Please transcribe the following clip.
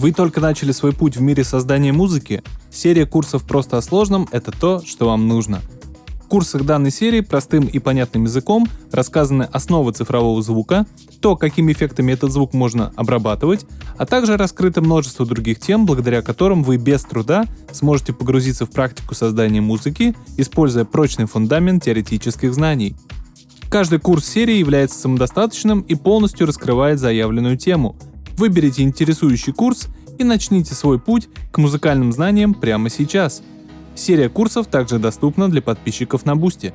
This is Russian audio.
Вы только начали свой путь в мире создания музыки? Серия курсов «Просто о сложном» — это то, что вам нужно. В курсах данной серии простым и понятным языком рассказаны основы цифрового звука, то, какими эффектами этот звук можно обрабатывать, а также раскрыто множество других тем, благодаря которым вы без труда сможете погрузиться в практику создания музыки, используя прочный фундамент теоретических знаний. Каждый курс серии является самодостаточным и полностью раскрывает заявленную тему — Выберите интересующий курс и начните свой путь к музыкальным знаниям прямо сейчас. Серия курсов также доступна для подписчиков на Бусти.